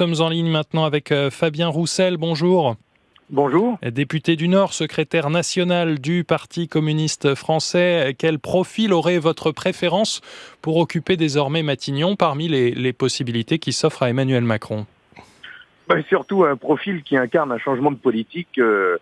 sommes en ligne maintenant avec euh, Fabien Roussel. Bonjour. Bonjour. Député du Nord, secrétaire national du Parti communiste français, quel profil aurait votre préférence pour occuper désormais Matignon parmi les, possibilités qui s'offrent à Emmanuel Macron? Ben, Surtout un profil qui incarne un changement de politique euh,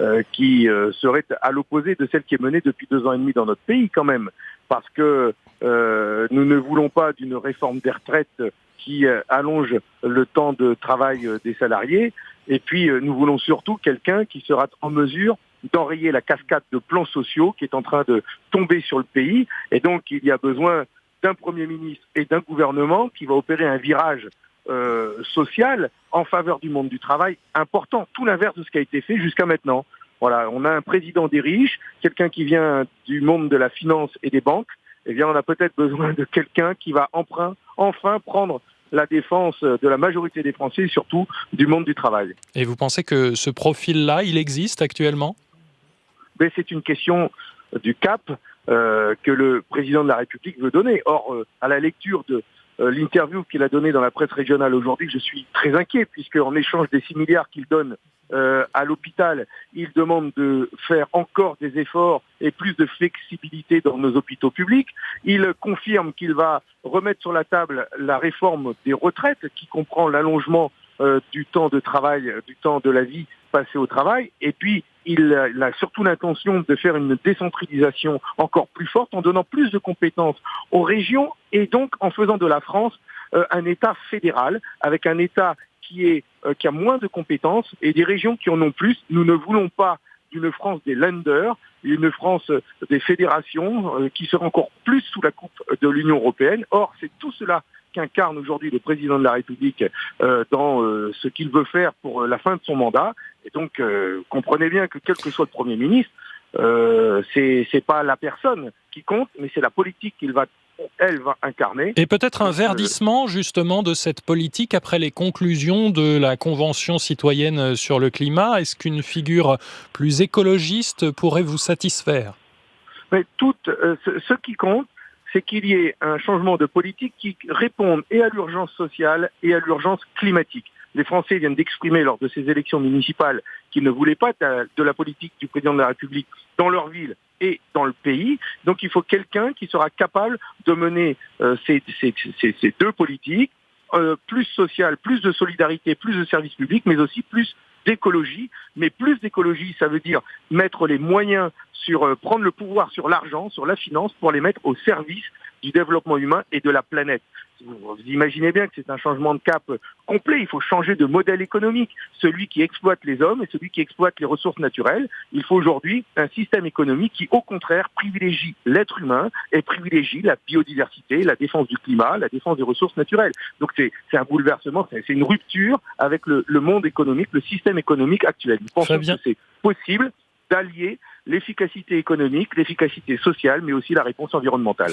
euh, qui euh, serait à l'opposé de celle qui est menée depuis deux ans et demi dans notre pays quand même. Parce que nous ne voulons pas d'une réforme des retraites qui allonge le temps de travail des salariés, et puis, euh, nous voulons surtout quelqu'un qui sera en mesure d'enrayer la cascade de plans sociaux qui est en train de tomber sur le pays. Et donc, il y a besoin d'un Premier ministre et d'un gouvernement qui va opérer un virage euh, social en faveur du monde du travail important, tout l'inverse de ce qui a été fait jusqu'à maintenant. Voilà, on a un président des riches, quelqu'un qui vient du monde de la finance et des banques. Eh bien, on a peut-être besoin de quelqu'un qui va emprunt, enfin prendre la défense de la majorité des Français et surtout du monde du travail. Et vous pensez que ce profil-là, il existe actuellement? Mais C'est une question du cap euh, que le président de la République veut donner. Or, euh, à la lecture de l'interview qu'il a donnée dans la presse régionale aujourd'hui, je suis très inquiet, puisque en échange des 6 milliards qu'il donne euh, à l'hôpital, il demande de faire encore des efforts et plus de flexibilité dans nos hôpitaux publics. Il confirme qu'il va remettre sur la table la réforme des retraites, qui comprend l'allongement euh, du temps de travail, du temps de la vie passé au travail. Et puis, il a surtout l'intention de faire une décentralisation encore plus forte en donnant plus de compétences aux régions et donc en faisant de la France euh, un État fédéral avec un État qui, est, euh, qui a moins de compétences et des régions qui en ont plus. Nous ne voulons pas d'une France des lenders, une France des fédérations euh, qui serait encore plus sous la coupe de l'Union européenne. Or, c'est tout cela qu'incarne aujourd'hui le président de la République euh, dans ce qu'il veut faire pour la fin de son mandat. Et donc, comprenez bien que quel que soit le Premier ministre, euh, c'est pas la personne qui compte, mais c'est la politique qu'il va elle va incarner. Et peut-être un verdissement justement de cette politique après les conclusions de la Convention citoyenne sur le climat. Est-ce qu'une figure plus écologiste pourrait vous satisfaire? Mais tout, euh, ce, qui compte, c'est qu'il y ait un changement de politique qui réponde et à l'urgence sociale et à l'urgence climatique. Les Français viennent d'exprimer lors de ces élections municipales qu'ils ne voulaient pas de la politique du président de la République dans leur ville et dans le pays. Donc il faut quelqu'un qui sera capable de mener euh, ces, deux politiques, euh, plus sociales, plus de solidarité, plus de services publics, mais aussi plus d'écologie. Mais plus d'écologie, ça veut dire mettre les moyens sur euh, prendre le pouvoir sur l'argent, sur la finance, pour les mettre au service du développement humain et de la planète. Vous imaginez bien que c'est un changement de cap complet. Il faut changer de modèle économique. Celui qui exploite les hommes et celui qui exploite les ressources naturelles. Il faut aujourd'hui un système économique qui, au contraire, privilégie l'être humain et privilégie la biodiversité, la défense du climat, la défense des ressources naturelles. Donc c'est un bouleversement, c'est une rupture avec le, monde économique, le système économique actuel. Nous pensons que c'est possible d'allier l'efficacité économique, l'efficacité sociale, mais aussi la réponse environnementale.